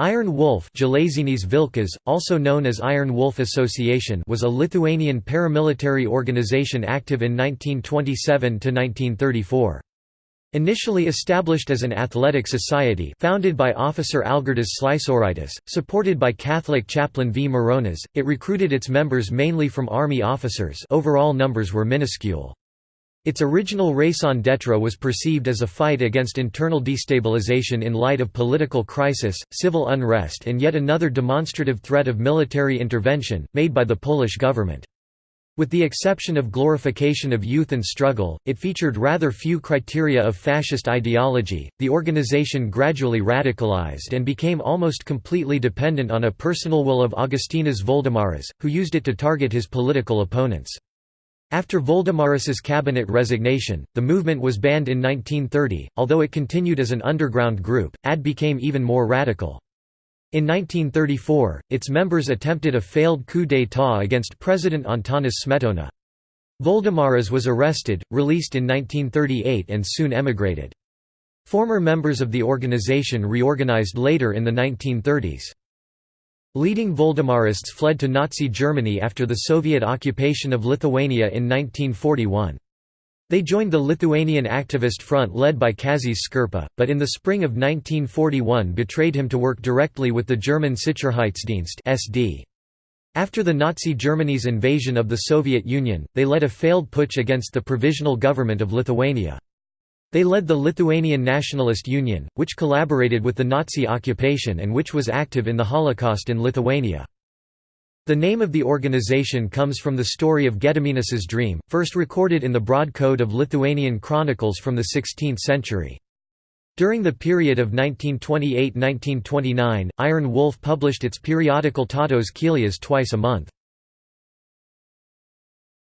Iron Wolf Vilkas, also known as Iron Wolf Association was a Lithuanian paramilitary organization active in 1927–1934. Initially established as an athletic society founded by officer Algirdas Sliesoritis, supported by Catholic chaplain V. Mironas, it recruited its members mainly from army officers overall numbers were minuscule. Its original raison d'etre was perceived as a fight against internal destabilization in light of political crisis, civil unrest and yet another demonstrative threat of military intervention, made by the Polish government. With the exception of glorification of youth and struggle, it featured rather few criteria of fascist ideology. The organization gradually radicalized and became almost completely dependent on a personal will of Augustinas Voldemaras, who used it to target his political opponents. After Voldemaras's cabinet resignation, the movement was banned in 1930, although it continued as an underground group, AD became even more radical. In 1934, its members attempted a failed coup d'état against President Antanas Smetona. Voldemaras was arrested, released in 1938 and soon emigrated. Former members of the organization reorganized later in the 1930s. Leading Voldemarists fled to Nazi Germany after the Soviet occupation of Lithuania in 1941. They joined the Lithuanian activist front led by Kazys Škirpa, but in the spring of 1941 betrayed him to work directly with the German Sicherheitsdienst SD. After the Nazi Germany's invasion of the Soviet Union, they led a failed putsch against the Provisional Government of Lithuania. They led the Lithuanian Nationalist Union, which collaborated with the Nazi occupation and which was active in the Holocaust in Lithuania. The name of the organization comes from the story of Gediminas' dream, first recorded in the Broad Code of Lithuanian chronicles from the 16th century. During the period of 1928–1929, Iron Wolf published its periodical Tautos Kelias twice a month.